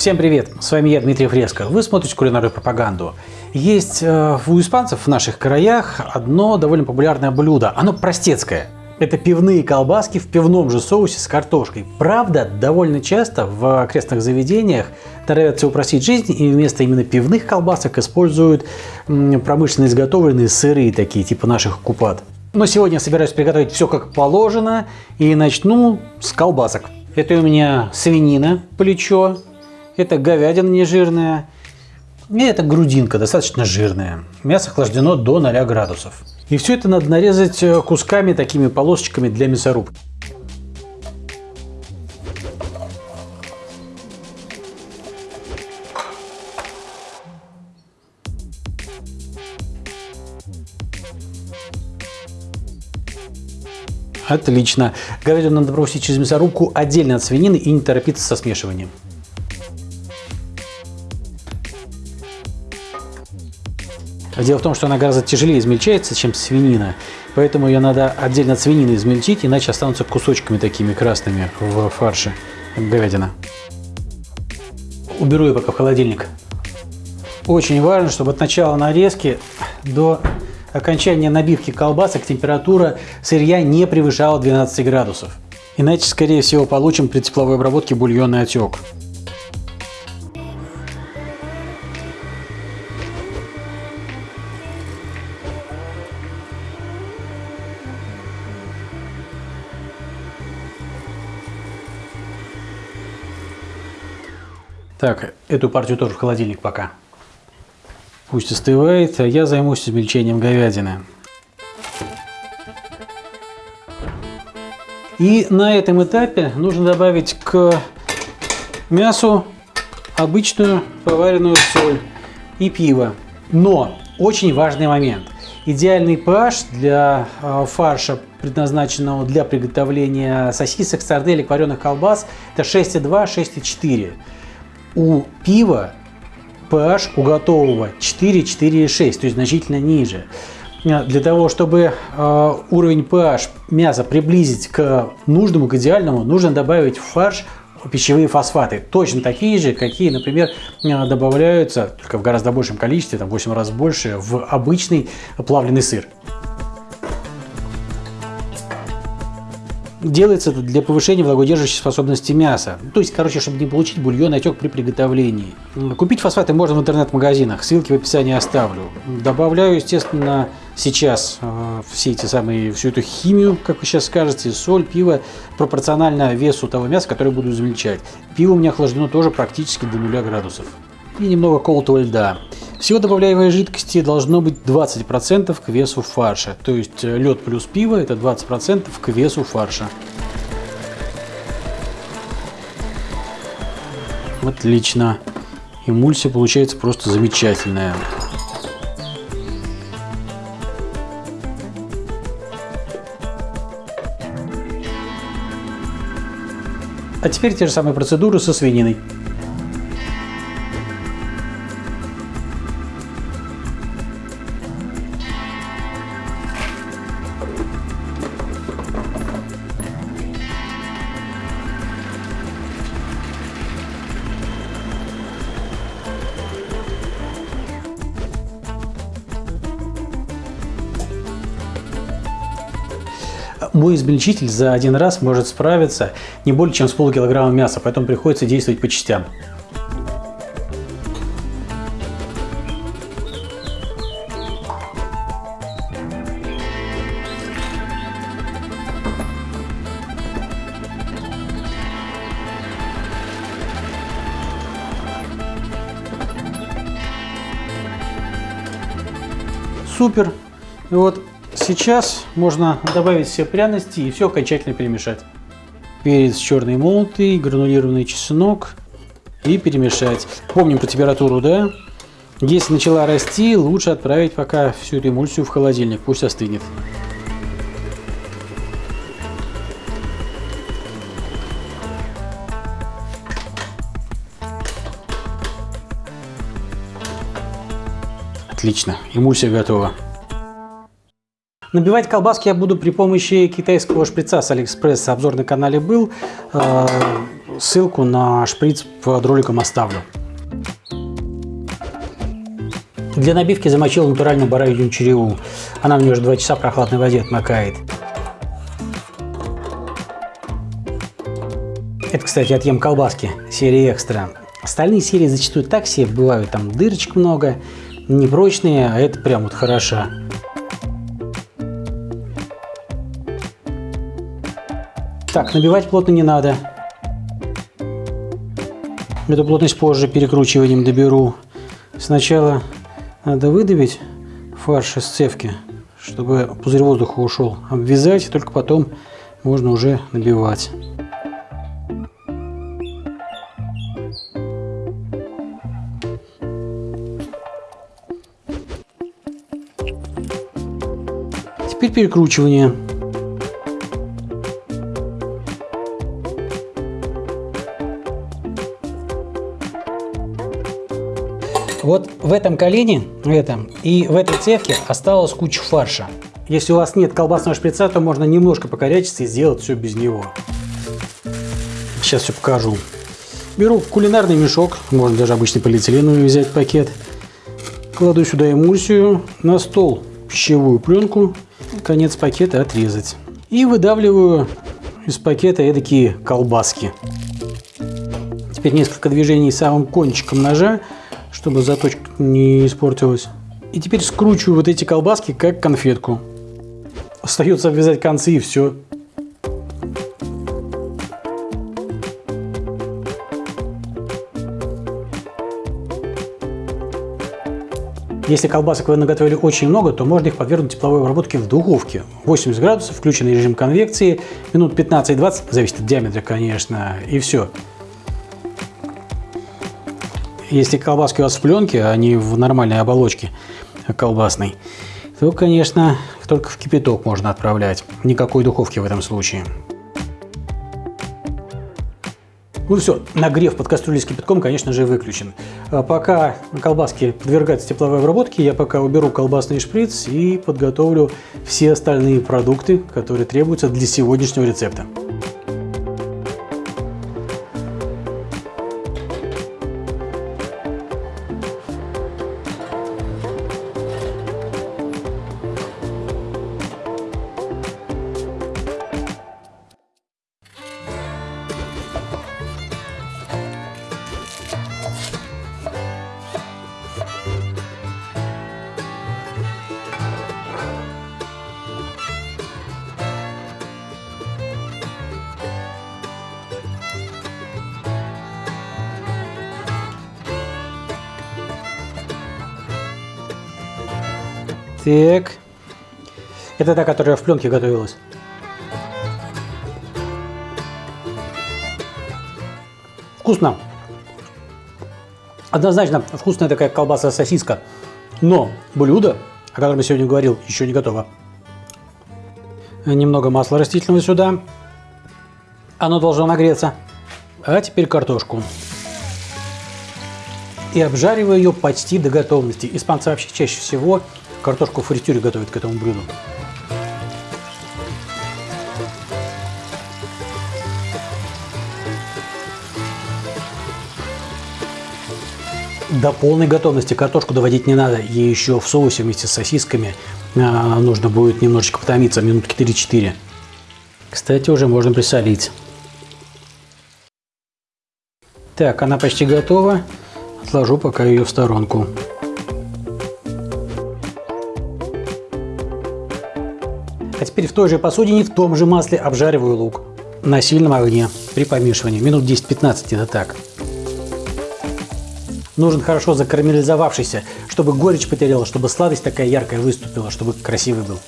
Всем привет! С вами я, Дмитрий Фреско. Вы смотрите кулинарную пропаганду. Есть э, у испанцев в наших краях одно довольно популярное блюдо. Оно простецкое. Это пивные колбаски в пивном же соусе с картошкой. Правда, довольно часто в окрестных заведениях торопятся упростить жизнь и вместо именно пивных колбасок используют промышленно изготовленные сыры, такие типа наших купат. Но сегодня я собираюсь приготовить все как положено и начну с колбасок. Это у меня свинина, плечо, это говядина нежирная. И это грудинка, достаточно жирная. Мясо охлаждено до 0 градусов. И все это надо нарезать э, кусками, такими полосочками для мясорубки. Отлично. Говядину надо пропустить через мясорубку отдельно от свинины и не торопиться со смешиванием. Дело в том, что она гораздо тяжелее измельчается, чем свинина, поэтому ее надо отдельно от свинины измельчить, иначе останутся кусочками такими красными в фарше говядина. Уберу ее пока в холодильник. Очень важно, чтобы от начала нарезки до окончания набивки колбасок температура сырья не превышала 12 градусов. Иначе, скорее всего, получим при тепловой обработке бульонный отек. Так, эту партию тоже в холодильник пока. Пусть остывает, а я займусь измельчением говядины. И на этом этапе нужно добавить к мясу обычную поваренную соль и пиво. Но очень важный момент. Идеальный pH для э, фарша, предназначенного для приготовления сосисок, сарделек, вареных колбас, это 6,2-6,4 у пива pH у готового 4-4,6, то есть значительно ниже. А, для того, чтобы э, уровень pH мяса приблизить к нужному, к идеальному, нужно добавить в фарш пищевые фосфаты. Точно такие же, какие, например, добавляются, только в гораздо большем количестве, там 8 раз больше, в обычный плавленый сыр. Делается это для повышения влагодержащей способности мяса. То есть, короче, чтобы не получить бульон отек при приготовлении. Купить фосфаты можно в интернет-магазинах, ссылки в описании оставлю. Добавляю, естественно, сейчас э, все эти самые, всю эту химию, как вы сейчас скажете, соль, пиво, пропорционально весу того мяса, которое буду измельчать. Пиво у меня охлаждено тоже практически до 0 градусов. И немного колотого льда. Всего добавляемой жидкости должно быть 20% к весу фарша. То есть э, лед плюс пиво это 20% к весу фарша. Отлично. Эмульсия получается просто замечательная. А теперь те же самые процедуры со свининой. Мой измельчитель за один раз может справиться не более чем с полкилограмма мяса, поэтому приходится действовать по частям. Супер. И вот Сейчас можно добавить все пряности и все окончательно перемешать. Перец черный молотый, гранулированный чеснок и перемешать. Помним про температуру, да? Если начала расти, лучше отправить пока всю эту эмульсию в холодильник, пусть остынет. Отлично, эмульсия готова. Набивать колбаски я буду при помощи китайского шприца с Алиэкспресс. Обзор на канале был. Э, ссылку на шприц под роликом оставлю. Для набивки замочил натуральную баранью череву. Она у меня уже 2 часа в прохладной воде отмокает. Это, кстати, отъем колбаски серии экстра. Остальные серии зачастую так себе бывают, там дырочек много, непрочные, а это прям вот хороша. Так, набивать плотно не надо. Эту плотность позже перекручиванием доберу. Сначала надо выдавить фарш из цевки, чтобы пузырь воздуха ушел. Обвязать, только потом можно уже набивать. Теперь перекручивание. Вот в этом колене, в этом и в этой цевке осталась куча фарша. Если у вас нет колбасного шприца, то можно немножко покорячиться и сделать все без него. Сейчас все покажу. Беру кулинарный мешок, можно даже обычный полиэтиленовый взять пакет. Кладу сюда эмульсию, на стол пищевую пленку конец пакета отрезать. И выдавливаю из пакета эдакие колбаски. Теперь несколько движений самым кончиком ножа, чтобы заточка не испортилась. И теперь скручиваю вот эти колбаски как конфетку. Остается обвязать концы и все. Если колбасок вы наготовили очень много, то можно их подвергнуть тепловой обработке в духовке. 80 градусов, включенный режим конвекции, минут 15-20, зависит от диаметра, конечно, и все. Если колбаски у вас в пленке, а не в нормальной оболочке колбасной, то, конечно, только в кипяток можно отправлять. Никакой духовки в этом случае. Ну все, нагрев под кастрюлей с кипятком, конечно же, выключен. А пока колбаски подвергаются тепловой обработке, я пока уберу колбасный шприц и подготовлю все остальные продукты, которые требуются для сегодняшнего рецепта. Так. Это та, которая в пленке готовилась. Вкусно. Однозначно вкусная такая колбаса-сосиска. Но блюдо, о котором я сегодня говорил, еще не готово. Немного масла растительного сюда. Оно должно нагреться. А теперь картошку. И обжариваю ее почти до готовности. Испанцы вообще чаще всего картошку в фритюре готовят к этому блюду. До полной готовности картошку доводить не надо. Ей еще в соусе вместе с сосисками а, нужно будет немножечко потомиться, минутки 3-4. Кстати, уже можно присолить. Так, она почти готова. Отложу пока ее в сторонку. А теперь в той же посудине, в том же масле обжариваю лук на сильном огне при помешивании. Минут 10-15 это так. Нужен хорошо закарамелизовавшийся, чтобы горечь потеряла, чтобы сладость такая яркая выступила, чтобы красивый был.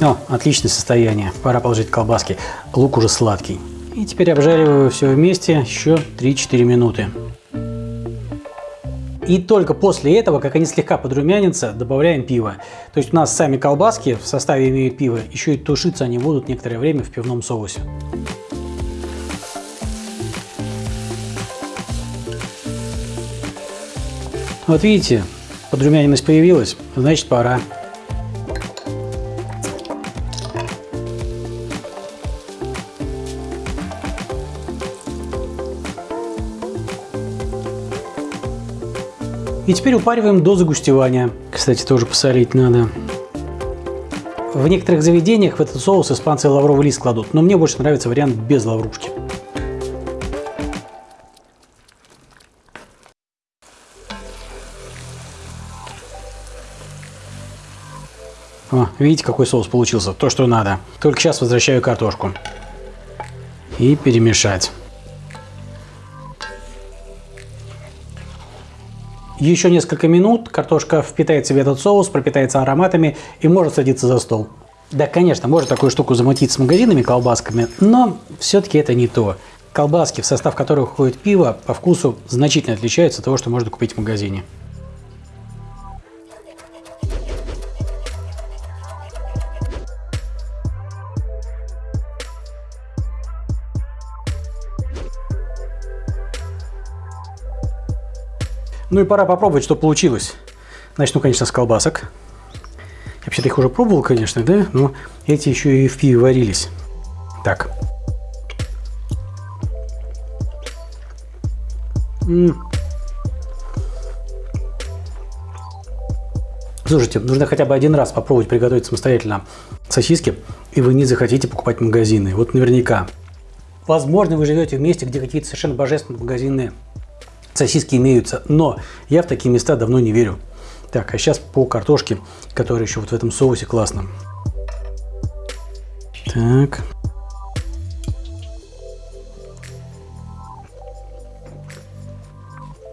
О, отличное состояние. Пора положить колбаски. Лук уже сладкий. И теперь обжариваю все вместе еще 3-4 минуты. И только после этого, как они слегка подрумянятся, добавляем пиво. То есть у нас сами колбаски в составе имеют пиво, еще и тушиться они будут некоторое время в пивном соусе. Вот видите, подрумяненность появилась, значит пора. И теперь упариваем до загустевания. Кстати, тоже посолить надо. В некоторых заведениях в этот соус испанцы лавровый лист кладут, но мне больше нравится вариант без лаврушки. О, видите, какой соус получился? То, что надо. Только сейчас возвращаю картошку. И перемешать. Еще несколько минут картошка впитает в себя этот соус, пропитается ароматами и может садиться за стол. Да, конечно, можно такую штуку замутить с магазинами колбасками, но все-таки это не то. Колбаски, в состав которых входит пиво, по вкусу значительно отличаются от того, что можно купить в магазине. Ну и пора попробовать, что получилось. Начну, конечно, с колбасок. Вообще-то их уже пробовал, конечно, да? Но эти еще и в пиве варились. Так. М -м. Слушайте, нужно хотя бы один раз попробовать приготовить самостоятельно сосиски, и вы не захотите покупать магазины. Вот наверняка. Возможно, вы живете в месте, где какие-то совершенно божественные магазины сосиски имеются, но я в такие места давно не верю. Так, а сейчас по картошке, которая еще вот в этом соусе классно. Так.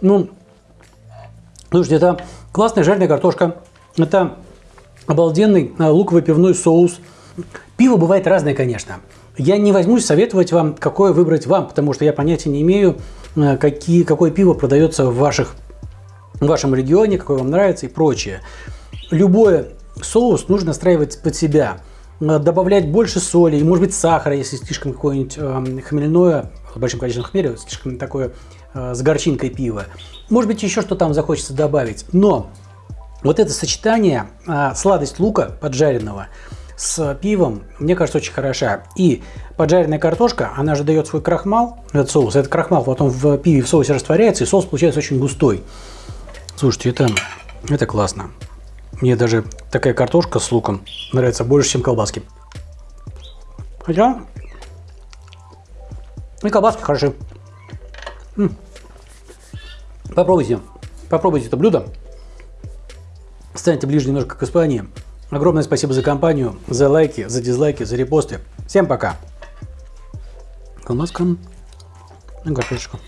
Ну, слушайте, это классная жареная картошка. Это обалденный а, луковый пивной соус. Пиво бывает разное, конечно. Я не возьмусь советовать вам, какое выбрать вам, потому что я понятия не имею, Э, какие, какое пиво продается в, ваших, в вашем регионе, какое вам нравится и прочее. Любой соус нужно настраивать под себя. Э, добавлять больше соли и, может быть, сахара, если слишком какое-нибудь э, хмельное, с большим количеством хмеля, слишком такое э, с горчинкой пива. Может быть, еще что там захочется добавить. Но вот это сочетание, э, сладость лука поджаренного – с пивом, мне кажется, очень хороша. И поджаренная картошка, она же дает свой крахмал, этот соус. Этот крахмал потом в пиве в соусе растворяется, и соус получается очень густой. Слушайте, это, это классно. Мне даже такая картошка с луком нравится больше, чем колбаски. Хотя и колбаски хороши. М -м. Попробуйте. Попробуйте это блюдо. Станьте ближе немножко к Испании. Огромное спасибо за компанию, за лайки, за дизлайки, за репосты. Всем пока. Колбаска и картошечка.